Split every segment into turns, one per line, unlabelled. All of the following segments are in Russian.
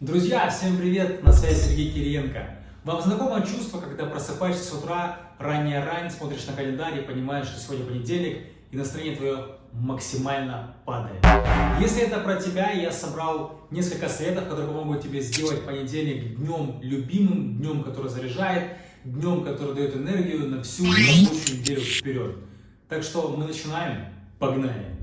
Друзья, всем привет! На связи Сергей Кириенко. Вам знакомо чувство, когда просыпаешься с утра, ранее рань, смотришь на календарь и понимаешь, что сегодня понедельник, и настроение твое максимально падает. Если это про тебя, я собрал несколько советов, которые помогут тебе сделать понедельник днем любимым, днем, который заряжает, днем, который дает энергию на всю рабочую неделю вперед. Так что мы начинаем. Погнали!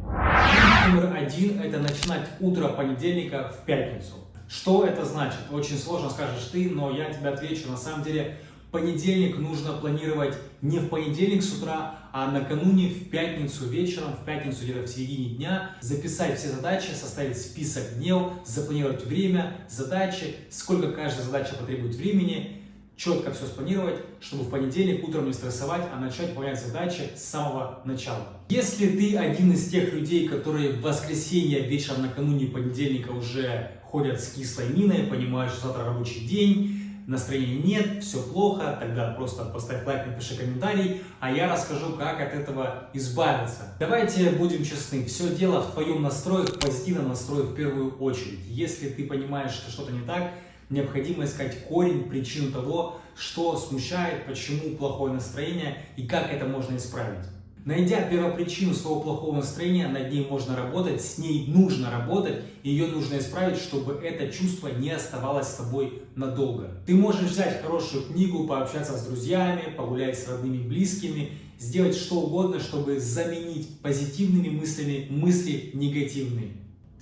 Номер один – это начинать утро понедельника в пятницу. Что это значит? Очень сложно скажешь ты, но я тебе отвечу. На самом деле, понедельник нужно планировать не в понедельник с утра, а накануне в пятницу вечером, в пятницу где-то в середине дня, записать все задачи, составить список дней, запланировать время, задачи, сколько каждая задача потребует времени, четко все спланировать, чтобы в понедельник утром не стрессовать, а начать выполнять задачи с самого начала. Если ты один из тех людей, которые в воскресенье вечером накануне понедельника уже ходят с кислой миной, понимают, что завтра рабочий день, настроения нет, все плохо, тогда просто поставь лайк, напиши комментарий, а я расскажу, как от этого избавиться. Давайте будем честны, все дело в твоем настрое, в позитивном настрое в первую очередь. Если ты понимаешь, что что-то не так, необходимо искать корень, причину того, что смущает, почему плохое настроение и как это можно исправить. Найдя первопричину своего плохого настроения, над ней можно работать, с ней нужно работать, ее нужно исправить, чтобы это чувство не оставалось с тобой надолго. Ты можешь взять хорошую книгу, пообщаться с друзьями, погулять с родными и близкими, сделать что угодно, чтобы заменить позитивными мыслями мысли негативные.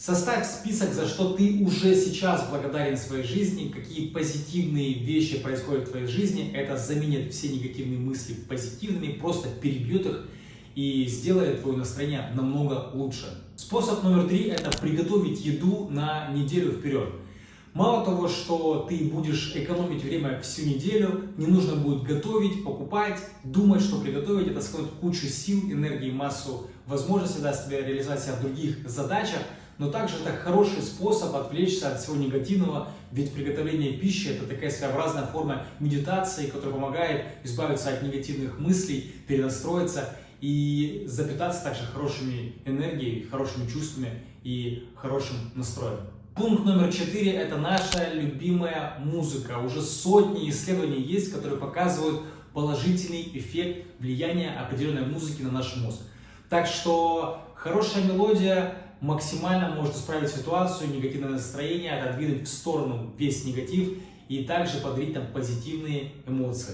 Составь список, за что ты уже сейчас благодарен своей жизни, какие позитивные вещи происходят в твоей жизни. Это заменит все негативные мысли позитивными, просто перебьет их и сделает твое настроение намного лучше. Способ номер три – это приготовить еду на неделю вперед. Мало того, что ты будешь экономить время всю неделю, не нужно будет готовить, покупать, думать, что приготовить. Это сэкономит кучу сил, энергии, массу возможностей даст тебе реализовать себя в других задачах но также это хороший способ отвлечься от всего негативного, ведь приготовление пищи – это такая своеобразная форма медитации, которая помогает избавиться от негативных мыслей, перенастроиться и запитаться также хорошими энергией, хорошими чувствами и хорошим настроем. Пункт номер четыре – это наша любимая музыка. Уже сотни исследований есть, которые показывают положительный эффект влияния определенной музыки на наш мозг. Так что хорошая мелодия максимально может исправить ситуацию, негативное настроение, отодвинуть в сторону весь негатив и также подарить там позитивные эмоции.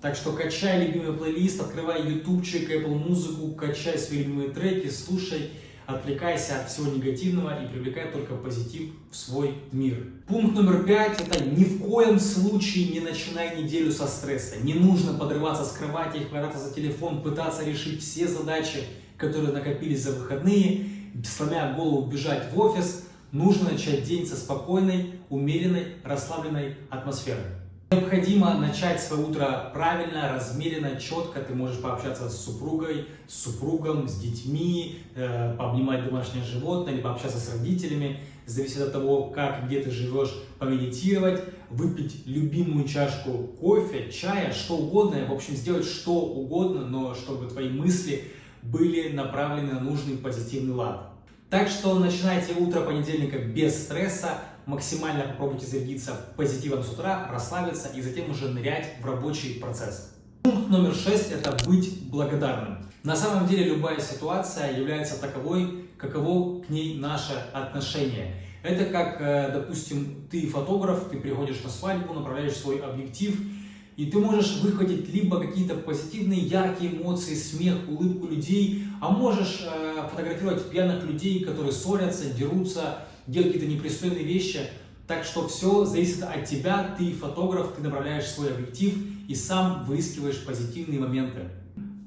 Так что качай любимый плейлист, открывай ютубчик, Apple музыку, качай свои любимые треки, слушай, отвлекайся от всего негативного и привлекай только позитив в свой мир. Пункт номер пять – это ни в коем случае не начинай неделю со стресса. Не нужно подрываться с кровати, хвататься за телефон, пытаться решить все задачи, которые накопились за выходные сломя голову бежать в офис, нужно начать день со спокойной, умеренной, расслабленной атмосферой. Необходимо начать свое утро правильно, размеренно, четко. Ты можешь пообщаться с супругой, с супругом, с детьми, э, пообнимать домашнее животное, или пообщаться с родителями. Зависит от того, как, где ты живешь, помедитировать, выпить любимую чашку кофе, чая, что угодно. В общем, сделать что угодно, но чтобы твои мысли были направлены на нужный позитивный лад. Так что начинайте утро понедельника без стресса, максимально попробуйте зарядиться позитивом с утра, расслабиться и затем уже нырять в рабочий процесс. Пункт номер шесть – это быть благодарным. На самом деле любая ситуация является таковой, каково к ней наше отношение. Это как, э, допустим, ты фотограф, ты приходишь на свадьбу, направляешь свой объектив – и ты можешь выхватить либо какие-то позитивные, яркие эмоции, смех, улыбку людей, а можешь э, фотографировать пьяных людей, которые ссорятся, дерутся, делают какие-то непристойные вещи. Так что все зависит от тебя, ты фотограф, ты направляешь свой объектив и сам выискиваешь позитивные моменты.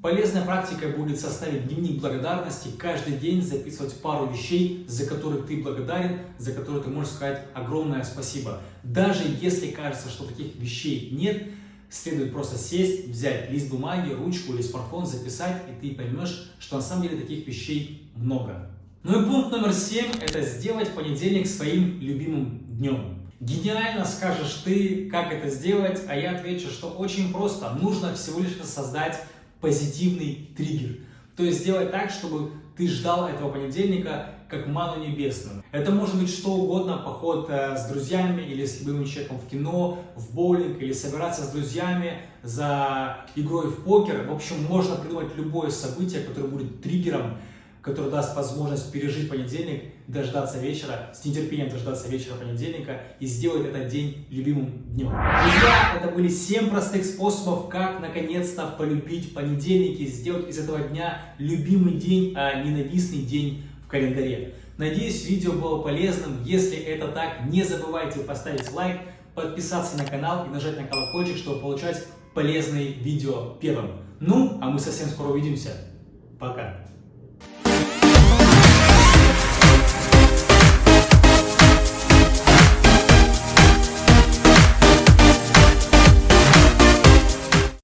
Полезной практикой будет составить дневник благодарности, каждый день записывать пару вещей, за которые ты благодарен, за которые ты можешь сказать огромное спасибо. Даже если кажется, что таких вещей нет, следует просто сесть, взять лист бумаги, ручку или смартфон, записать, и ты поймешь, что на самом деле таких вещей много. Ну и пункт номер семь – это сделать понедельник своим любимым днем. Гениально скажешь ты, как это сделать, а я отвечу, что очень просто. Нужно всего лишь создать позитивный триггер. То есть сделать так, чтобы ты ждал этого понедельника как ману небесную. Это может быть что угодно, поход э, с друзьями или с любимым человеком в кино, в боулинг, или собираться с друзьями за игрой в покер. В общем, можно придумать любое событие, которое будет триггером который даст возможность пережить понедельник, дождаться вечера, с нетерпением дождаться вечера понедельника и сделать этот день любимым днем. Друзья, это были 7 простых способов, как наконец-то полюбить понедельник и сделать из этого дня любимый день, а ненавистный день в календаре. Надеюсь, видео было полезным. Если это так, не забывайте поставить лайк, подписаться на канал и нажать на колокольчик, чтобы получать полезные видео первым. Ну, а мы совсем скоро увидимся. Пока!